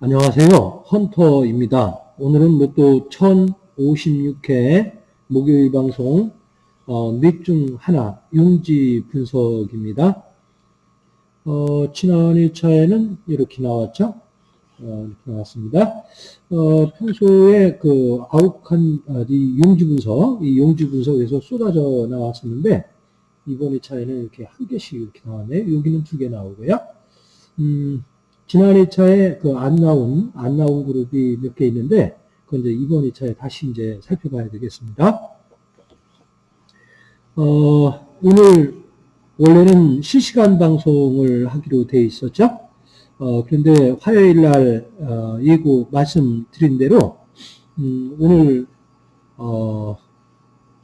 안녕하세요. 헌터입니다. 오늘은 로또 1056회 목요일 방송 어, 넷중 하나 용지 분석입니다. 어, 지난 1차에는 이렇게 나왔죠. 어, 이렇게 나왔습니다. 어, 평소에 그 아욱한 아, 이 용지 분석, 이 용지 분석에서 쏟아져 나왔었는데 이번 2차에는 이렇게 한 개씩 이렇게 나왔네요. 여기는 두 개 나오고요. 음, 지난 2차에 그 안 나온, 안 나온 그룹이 몇 개 있는데, 그건 이제 이번 2차에 다시 이제 살펴봐야 되겠습니다. 어, 오늘, 원래는 실시간 방송을 하기로 돼 있었죠? 어, 그런데 화요일 날, 어, 예고 말씀드린 대로, 음, 오늘, 어,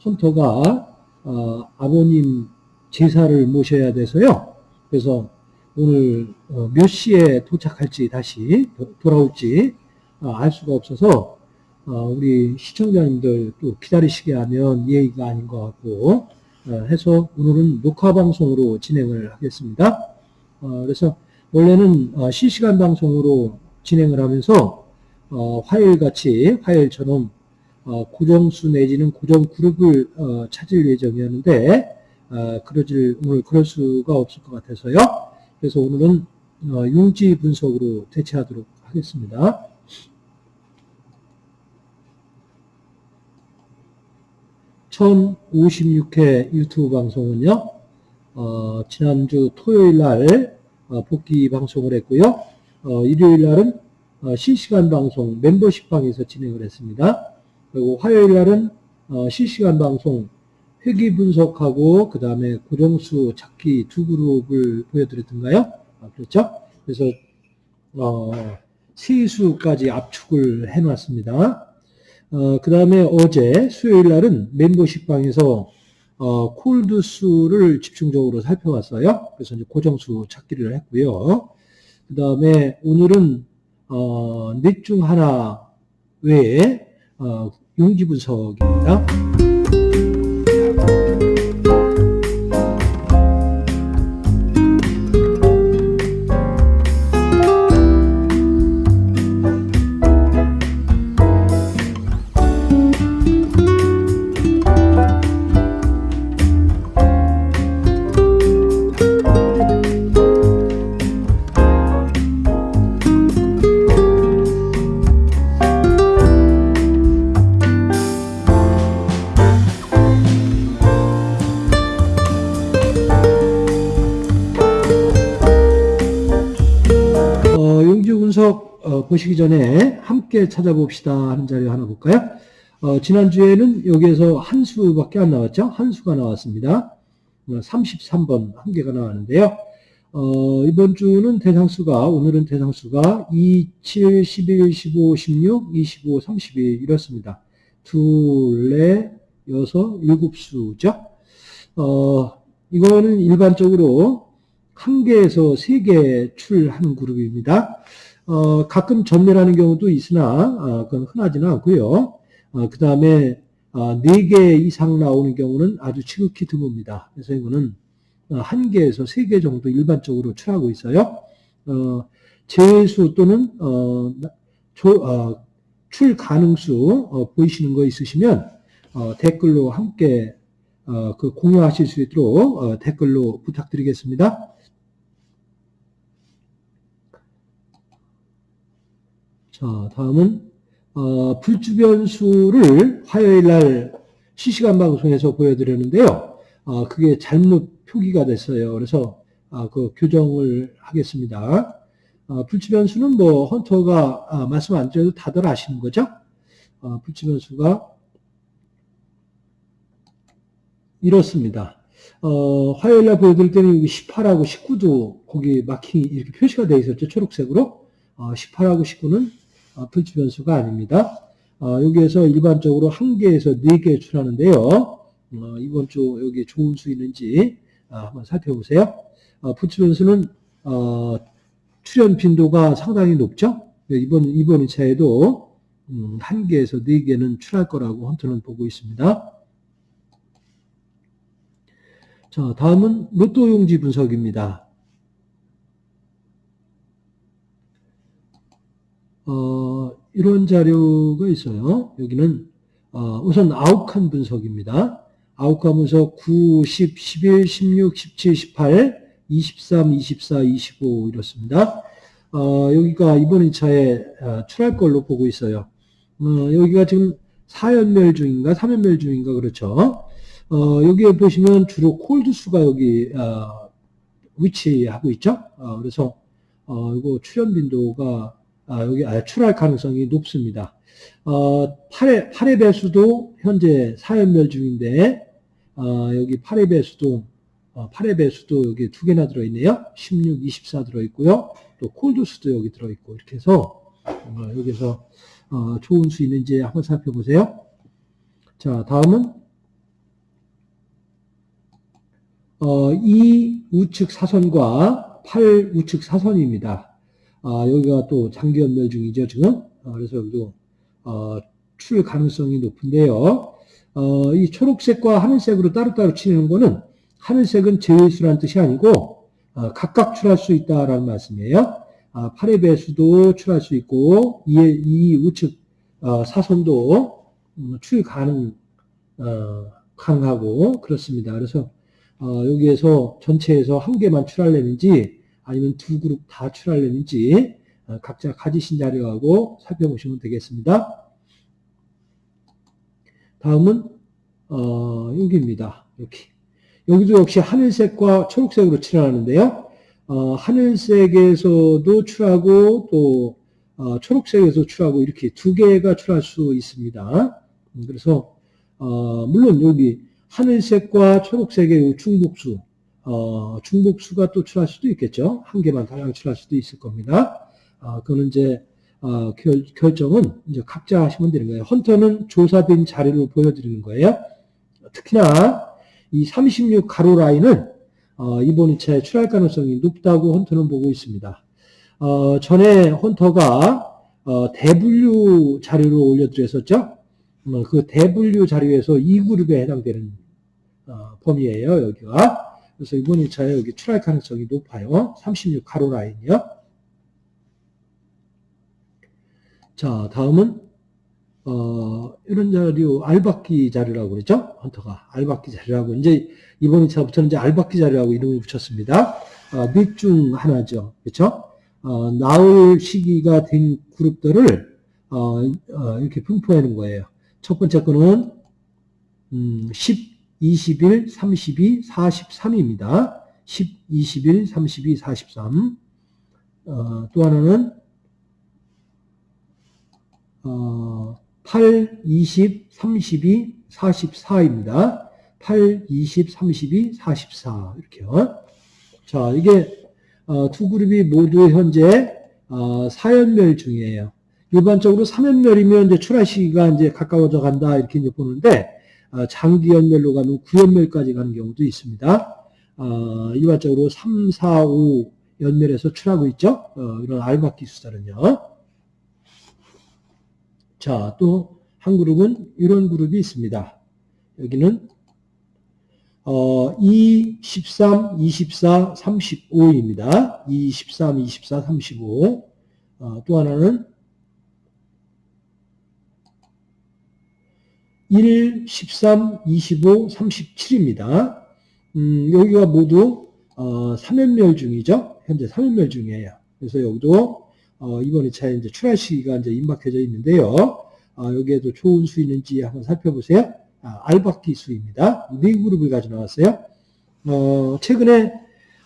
헌터가, 어, 아버님 제사를 모셔야 돼서요. 그래서 오늘 어, 몇 시에 도착할지 다시 돌아올지 어, 알 수가 없어서 어, 우리 시청자님들 또 기다리시게 하면 예의가 아닌 것 같고 해서 오늘은 녹화 방송으로 진행을 하겠습니다. 그래서 원래는 실시간 방송으로 진행을 하면서 화요일 같이 화요일처럼 고정수 내지는 고정 그룹을 찾을 예정이었는데 그러질 오늘 그럴 수가 없을 것 같아서요. 그래서 오늘은 어, 융지 분석으로 대체하도록 하겠습니다. (1056회) 유튜브 방송은요 어, 지난주 토요일 날 어, 복귀 방송을 했고요 어, 일요일 날은 어, 실시간 방송 멤버십 방에서 진행을 했습니다 그리고 화요일 날은 어, 실시간 방송 회귀 분석하고 그 다음에 고정수 찾기 두 그룹을 보여드렸던가요? 아, 그렇죠? 그래서 어, 세수까지 압축을 해놨습니다. 어, 그 다음에 어제 수요일 날은 멤버십 방에서 어, 콜드 수를 집중적으로 살펴봤어요. 그래서 이제 고정수 찾기를 했고요. 그 다음에 오늘은 어, 넷중 하나 외에 어, 용지 분석입니다. 보시기 전에 함께 찾아봅시다 하는 자료 하나 볼까요? 어, 지난주에는 여기에서 한 수밖에 안 나왔죠? 한 수가 나왔습니다. 33번 한 개가 나왔는데요. 어, 이번 주는 대상수가, 오늘은 대상수가 2, 7, 11, 15, 16, 25, 32 이렇습니다. 둘, 넷, 여섯, 일곱 수죠. 어, 이거는 일반적으로 한 개에서 세 개 출하는 그룹입니다. 어, 가끔 전멸하는 경우도 있으나 어, 그건 흔하지는 않고요. 어, 그 다음에 어, 4개 이상 나오는 경우는 아주 지극히 드뭅니다. 그래서 이거는 어, 1개에서 3개 정도 일반적으로 출하고 있어요. 어, 제수 또는 어, 조, 어, 출 가능수 어, 보이시는 거 있으시면 어, 댓글로 함께 어, 그 공유하실 수 있도록 어, 댓글로 부탁드리겠습니다. 자, 다음은 어, 불주변수를 화요일 날 실시간 방송에서 보여드렸는데요. 어, 그게 잘못 표기가 됐어요. 그래서 어, 그 교정을 하겠습니다. 어, 불주변수는 뭐 헌터가 아, 말씀 안 드려도 다들 아시는 거죠? 어, 불주변수가 이렇습니다. 어, 화요일 날 보여드릴 때는 여기 18하고 19도 거기 마킹이 이렇게 표시가 되어 있었죠. 초록색으로. 18하고 19는 어, 풀치 변수가 아닙니다. 어, 여기에서 일반적으로 한 개에서 네 개 출하는데요. 어, 이번 주 여기 좋은 수 있는지 한번 살펴보세요. 풀치 변수는 출현 빈도가 상당히 높죠. 이번, 이번 2차에도 음, 한 개에서 네 개는 출할 거라고 헌터는 보고 있습니다. 자, 다음은 로또 용지 분석입니다. 어, 이런 자료가 있어요. 여기는 어, 우선 아웃칸 분석입니다. 아웃칸 분석 9, 10, 11, 16, 17, 18, 23, 24, 25 이렇습니다. 어, 여기가 이번 2차에 어, 출할 걸로 보고 있어요. 어, 여기가 지금 4연멸 중인가 3연멸 중인가 그렇죠. 어, 여기에 보시면 주로 콜드수가 여기 어, 위치하고 있죠. 어, 그래서 어, 이거 출현 빈도가 아, 여기 아, 출할 가능성이 높습니다. 어, 8의, 8의 배수도 현재 4연멸 중인데 어, 여기 8의 배수도 어, 8의 배수도 여기 두 개나 들어있네요. 16, 24 들어있고요. 또 콜드수도 여기 들어있고 이렇게 해서 어, 여기서 어, 좋은 수 있는지 한번 살펴보세요. 자 다음은 어, 이 우측 사선과 8 우측 사선입니다. 아, 여기가 또 장기 연멸 중이죠, 지금. 아, 그래서 여기도, 어, 출 가능성이 높은데요. 어, 이 초록색과 하늘색으로 따로따로 치는 거는 하늘색은 제외수라는 뜻이 아니고, 어, 각각 출할 수 있다라는 말씀이에요. 아, 8의 배수도 출할 수 있고, 이, 이 우측, 어, 사선도 음, 출 가능, 어, 가능하고, 그렇습니다. 그래서, 어, 여기에서 전체에서 한 개만 출하려는지, 아니면 두 그룹 다 출하려는지 어, 각자 가지신 자료하고 살펴보시면 되겠습니다. 다음은 어, 여기입니다. 여기. 여기도 역시 하늘색과 초록색으로 칠하는데요. 어, 하늘색에서도 출하고 또 어, 초록색에서 출하고 이렇게 두 개가 출할 수 있습니다. 음, 그래서 어, 물론 여기 하늘색과 초록색의 중복수 어, 중복수가 또 출할 수도 있겠죠. 한 개만 다량 출할 수도 있을 겁니다. 어, 그거는 이제 어, 결, 결정은 이제 각자 하시면 되는 거예요. 헌터는 조사된 자료를 보여드리는 거예요. 특히나 이 36 가로 라인은 어, 이번 2차에 출할 가능성이 높다고 헌터는 보고 있습니다. 어, 전에 헌터가 어, 대분류 자료를 올려드렸었죠. 어, 그 대분류 자료에서 2그룹에 해당되는 어, 범위예요. 여기가. 그래서 이번 1차에 여기 출할 가능성이 높아요. 36 가로 라인이요. 자, 다음은 어, 이런 자료 알박기 자료라고 그랬죠? 헌터가 알박기 자료라고 이제 이번 2차부터는 이제 알박기 자료라고 이름을 붙였습니다. 어, 넷중 하나죠. 그렇죠? 어, 나올 시기가 된 그룹들을 어, 어, 이렇게 놓은 거예요. 첫 번째 거는 음, 10 21, 32, 43입니다. 10, 21, 32, 43. 어, 또 하나는 어, 8, 20, 32, 44입니다. 8, 20, 32, 44 이렇게요. 자, 이게 어, 두 그룹이 모두 현재 어, 4연멸 중이에요. 일반적으로 3연멸이면 이제 출하 시기가 이제 가까워져 간다 이렇게 이제 보는데 어, 장기 연멸로 가면 9연멸까지 가는 경우도 있습니다. 어, 일반적으로 3, 4, 5 연멸에서 출하고 있죠. 어, 이런 알박기 수사는요. 자, 또 한 그룹은 이런 그룹이 있습니다. 여기는 어, 2, 13, 24, 35입니다. 2, 13, 24, 35. 어, 또 하나는 1, 13, 25, 37입니다. 음, 여기가 모두 어, 3연멸 중이죠. 현재 3연멸 중이에요. 그래서 여기도 어, 이번 2차에 이제 출하 시기가 이제 임박해져 있는데요. 어, 여기에도 좋은 수 있는지 한번 살펴보세요. 아, 알바키 수입니다. 네 그룹을 가져 나왔어요. 어, 최근에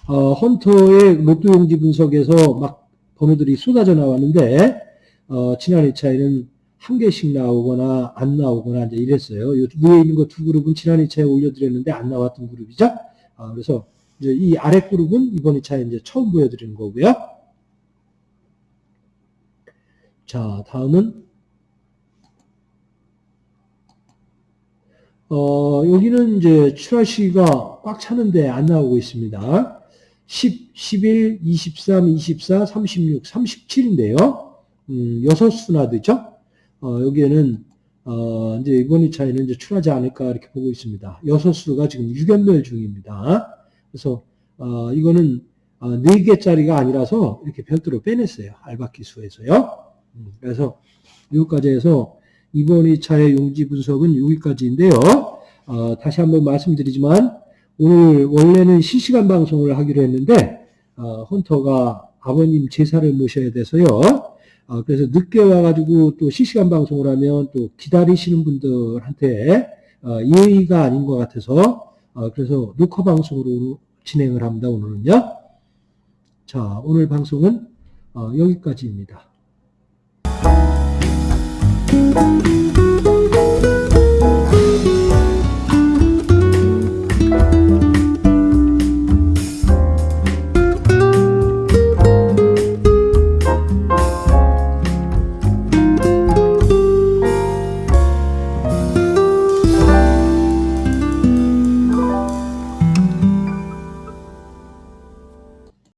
어, 헌터의 로또 용지 분석에서 막 번호들이 쏟아져 나왔는데 어, 지난 2차에는 한 개씩 나오거나 안 나오거나 이제 이랬어요. 위에 있는 거 두 그룹은 지난 2차에 올려드렸는데 안 나왔던 그룹이죠. 아, 그래서 이제 이 아래 그룹은 이번 2차에 이제 처음 보여드리는 거고요. 자, 다음은 어, 여기는 이제 출하 시기가 꽉 차는데 안 나오고 있습니다. 10, 11, 23, 24, 36, 37인데요. 음, 여섯 수나 되죠? 어, 여기에는, 어, 이제 이번 2차에는 이제 출하지 않을까 이렇게 보고 있습니다. 여섯 수가 지금 유견멸 중입니다. 그래서, 어, 이거는, 어, 4개짜리가 아니라서 이렇게 별도로 빼냈어요. 알바키 수에서요. 음, 그래서 여기까지 해서 이번 2차의 용지 분석은 여기까지인데요. 어, 다시 한번 말씀드리지만 오늘 원래는 실시간 방송을 하기로 했는데 어, 헌터가 아버님 제사를 모셔야 돼서요. 어, 그래서 늦게 와가지고 또 실시간 방송을 하면 또 기다리시는 분들한테 어, 예의가 아닌 것 같아서 어, 그래서 녹화 방송으로 진행을 합니다. 오늘은요. 자, 오늘 방송은 어, 여기까지입니다.